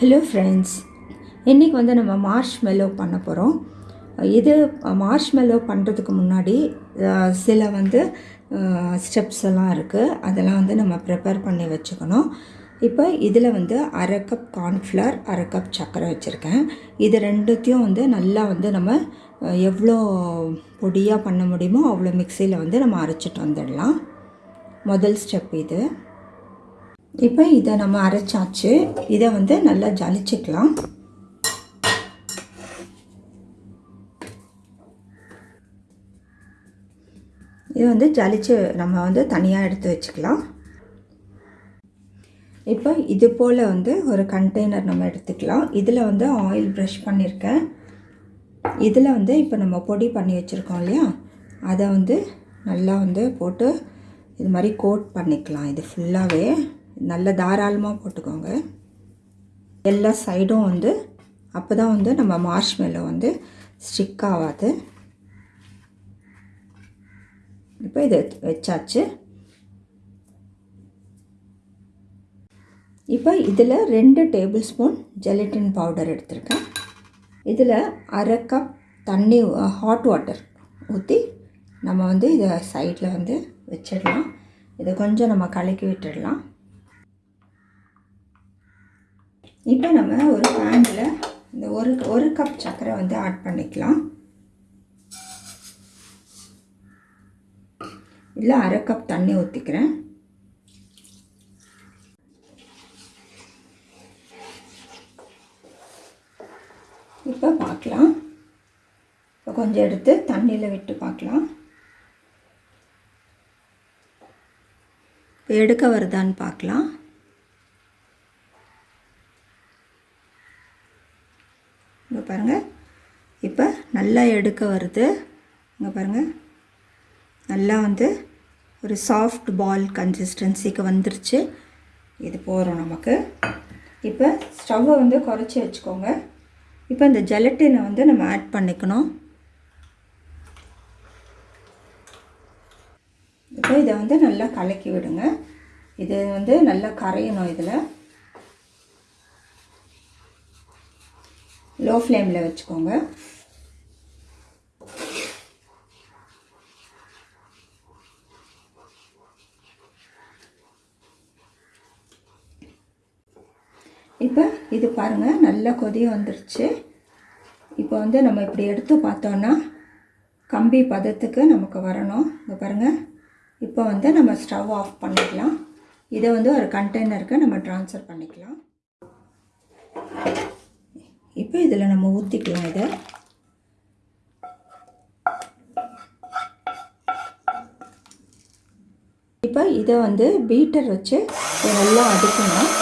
Hello friends இன்றைக்கி வந்து நம்ம மார்ஷ் மெல்லோ பண்ண போகிறோம் இது மார்ஷ் மெல்லோ பண்ணுறதுக்கு முன்னாடி சில வந்து ஸ்டெப்ஸ் எல்லாம் இருக்குது அதெல்லாம் வந்து நம்ம ப்ரிப்பேர் பண்ணி வச்சுக்கணும். இப்போ இதில் வந்து அரை கப் கார்ன்ஃப்ளவர் அரை கப் சர்க்கரை வச்சுருக்கேன். இது ரெண்டுத்தையும் வந்து நல்லா வந்து நம்ம எவ்வளோ பொடியாக பண்ண முடியுமோ அவ்வளோ மிக்சியில் வந்து நம்ம அரைச்சிட்டு வந்துடலாம். முதல் ஸ்டெப் இது. இப்போ இதை நம்ம அரைச்சாச்சு. இதை வந்து நல்லா ஜலிச்சுக்கலாம். இது வந்து ஜலிச்சு நம்ம வந்து தனியாக எடுத்து வச்சுக்கலாம். இப்போ இது போல் வந்து ஒரு கண்டெய்னர் நம்ம எடுத்துக்கலாம். இதில் வந்து ஆயில் ப்ரஷ் பண்ணியிருக்கேன் இதில் வந்து இப்போ நம்ம பொடி பண்ணி வச்சுருக்கோம் இல்லையா? அதை வந்து நல்லா வந்து போட்டு இது மாதிரி கோட் பண்ணிக்கலாம். இது ஃபுல்லாகவே நல்ல தாராளமாக போட்டுக்கோங்க. எல்லா சைடும் வந்து அப்போ தான் வந்து நம்ம மார்ஷ் மேலே வந்து ஸ்டிக் ஆகாது. இப்போ இதை வச்சாச்சு. இப்போ இதில் ரெண்டு டேபிள் ஸ்பூன் ஜெலட்டின் பவுடர் எடுத்திருக்கேன். இதில் அரை கப் தண்ணி ஹாட் வாட்டர் ஊற்றி நம்ம வந்து இதை சைடில் வந்து வச்சிடலாம். இதை கொஞ்சம் நம்ம கலக்கி விட்டுடலாம். இப்போ நம்ம ஒரு பேனில் இந்த ஒரு ஒரு கப் சர்க்கரை வந்து ஆட் பண்ணிக்கலாம். இல்லை அரை கப் தண்ணி ஊற்றிக்கிறேன் இப்போ பார்க்கலாம் இப்போ கொஞ்சம் எடுத்து தண்ணியில் விட்டு பார்க்கலாம் இப்போ எடுக்க வருதான்னு பார்க்கலாம் இங்கே பாருங்கள் இப்போ நல்லா எடுக்க வருது. இங்கே பாருங்கள் நல்லா வந்து ஒரு சாஃப்ட் பால் கன்சிஸ்டன்சிக்கு வந்துருச்சு. இது போகிறோம் நமக்கு. இப்போ ஸ்டவ்வை வந்து குறைச்சி வச்சுக்கோங்க. இப்போ இந்த ஜெலட்டினை வந்து நம்ம ஆட் பண்ணிக்கணும். இப்போ இதை வந்து நல்லா கலக்கி விடுங்க. இது வந்து நல்லா கரையணும் இதில். லோ ஃப்ளேமில் வச்சுக்கோங்க. இப்போ இது பாருங்கள் நல்ல கொதி வந்துருச்சு. இப்போ வந்து நம்ம இப்படி எடுத்து பார்த்தோன்னா கம்பி பதத்துக்கு நமக்கு வரணும். இங்கே பாருங்கள் இப்போ வந்து நம்ம ஸ்டவ் ஆஃப் பண்ணிக்கலாம். இதை வந்து ஒரு கண்டெய்னருக்கு நம்ம ட்ரான்ஸ்ஃபர் பண்ணிக்கலாம். இப்போ இதில் நம்ம ஊற்றிக்கலாம் இதை. இப்போ இதை வந்து பீட்டர் வச்சு நல்லா அடிக்கணும்.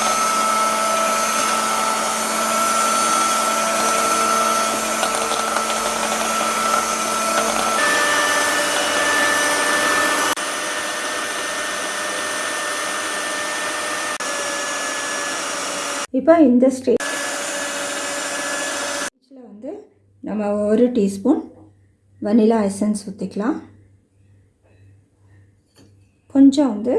இப்போ இந்த ஸ்டேஜ் வந்து நம்ம ஒரு டீஸ்பூன் வனிலா எசன்ஸ் ஊற்றிக்கலாம் கொஞ்சம் வந்து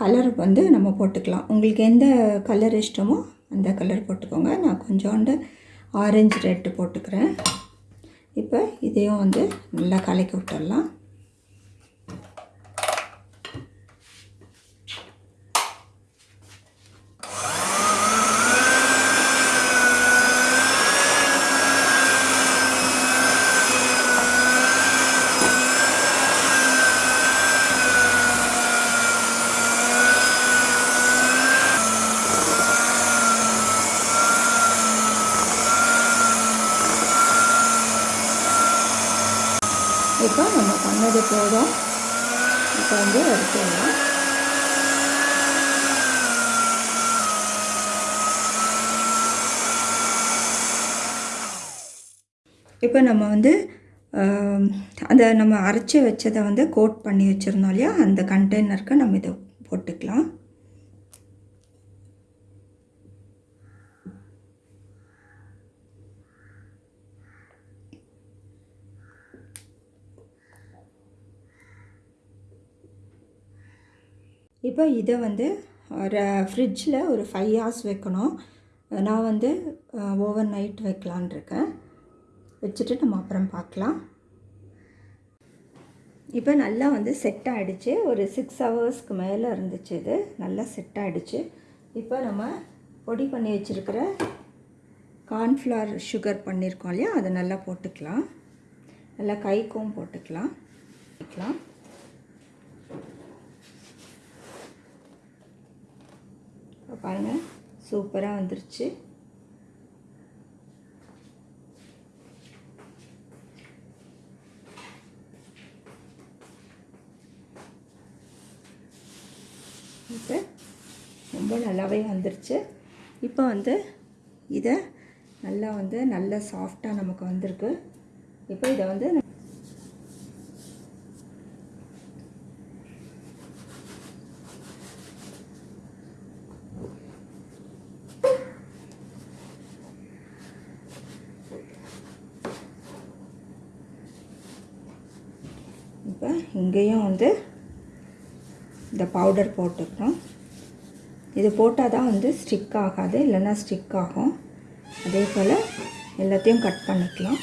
கலர் வந்து நம்ம போட்டுக்கலாம். உங்களுக்கு எந்த கலர் இஷ்டமோ அந்த கலர் போட்டுக்கோங்க. நான் கொஞ்சோண்டு ஆரஞ்சு ரெட்டு போட்டுக்கிறேன். இப்போ இதையும் வந்து நல்லா கலக்கி விட்டுடலாம் இப்போ நம்ம பண்ணது போதும். இப்போ வந்து எடுத்துடலாம். இப்போ நம்ம வந்து அந்த நம்ம அரைச்சி வச்சதை வந்து கோட் பண்ணி வச்சுருந்தோம் இல்லையா? அந்த கண்டெய்னருக்கு நம்ம இதை போட்டுக்கலாம். இப்போ இதை வந்து ஒரு ஃப்ரிட்ஜில் ஒரு ஃபைவ் ஹவர்ஸ் வைக்கணும். நான் வந்து ஓவர் நைட் வைக்கலான் இருக்கேன். வச்சுட்டு நம்ம அப்புறம் பார்க்கலாம். இப்போ நல்லா வந்து செட் ஆகிடுச்சு ஒரு சிக்ஸ் ஹவர்ஸ்க்கு மேலே இருந்துச்சு இது. நல்லா செட் ஆகிடுச்சு இப்போ நம்ம பொடி பண்ணி வச்சுருக்கிற கார்ன்ஃப்ளவர் சுகர் பண்ணியிருக்கோம் இல்லையா? அதை நல்லா போட்டுக்கலாம். நல்லா கைக்கும் போட்டுக்கலாம். வைக்கலாம். இப்போ பாருங்கள் சூப்பராக வந்துருச்சு. இப்போ ரொம்ப நல்லாவே வந்துருச்சு. இப்போ வந்து இதை நல்லா வந்து நல்ல சாஃப்டாக நமக்கு வந்திருக்கு. இப்போ இதை வந்து இப்போ இங்கேயும் வந்து இந்த பவுடர் போட்டுக்கிறோம் இது போட்டால் தான் வந்து ஸ்டிக் ஆகாது இல்லைன்னா ஸ்டிக் ஆகும். அதே போல் எல்லாத்தையும் கட் பண்ணிக்கலாம்.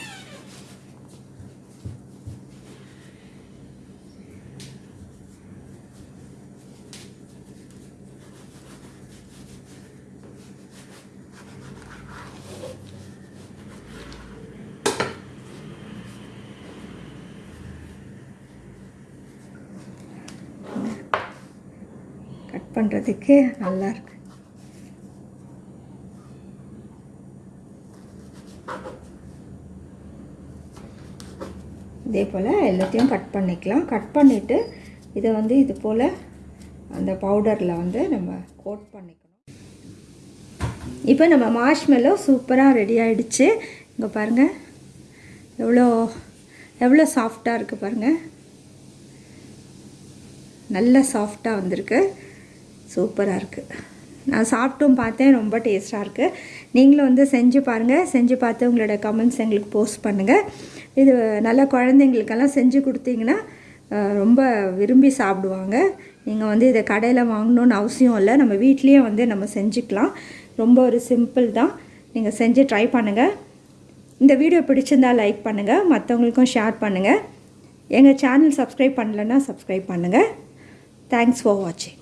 பண்ணுறதுக்கு நல்லாயிருக்கு இதே போல் எல்லாத்தையும் கட் பண்ணிக்கலாம். கட் பண்ணிவிட்டு இதை வந்து இது போல் அந்த பவுடரில் வந்து நம்ம கோட் பண்ணிக்கணும். இப்போ நம்ம மாஷ்மெல்லோ சூப்பராக ரெடி ஆகிடுச்சு இங்கே பாருங்கள் எவ்வளோ எவ்வளோ சாஃப்டாக இருக்குது பாருங்கள் நல்ல சாஃப்டாக வந்திருக்கு. சூப்பராக இருக்குது நான் சாப்பிட்டும் பார்த்தேன் ரொம்ப டேஸ்ட்டாக இருக்குது நீங்களும் வந்து செஞ்சு பாருங்கள் செஞ்சு பார்த்து உங்களோட கமெண்ட்ஸ் எங்களுக்கு போஸ்ட் பண்ணுங்கள் இது நல்ல குழந்தைங்களுக்கெல்லாம் செஞ்சு கொடுத்தீங்கன்னா ரொம்ப விரும்பி சாப்பிடுவாங்க. நீங்கள் வந்து இதை கடையில் வாங்கணுன்னு அவசியம் இல்லை. நம்ம வீட்லேயே வந்து நம்ம செஞ்சுக்கலாம். ரொம்ப ஒரு சிம்பிள் தான். நீங்கள் செஞ்சு ட்ரை பண்ணுங்கள் இந்த வீடியோ பிடிச்சிருந்தால் லைக் பண்ணுங்கள் மற்றவங்களுக்கும் ஷேர் பண்ணுங்கள் எங்கள் சேனல் சப்ஸ்கிரைப் பண்ணலன்னா சப்ஸ்கிரைப் பண்ணுங்கள் தேங்க்ஸ் ஃபார் வாட்சிங்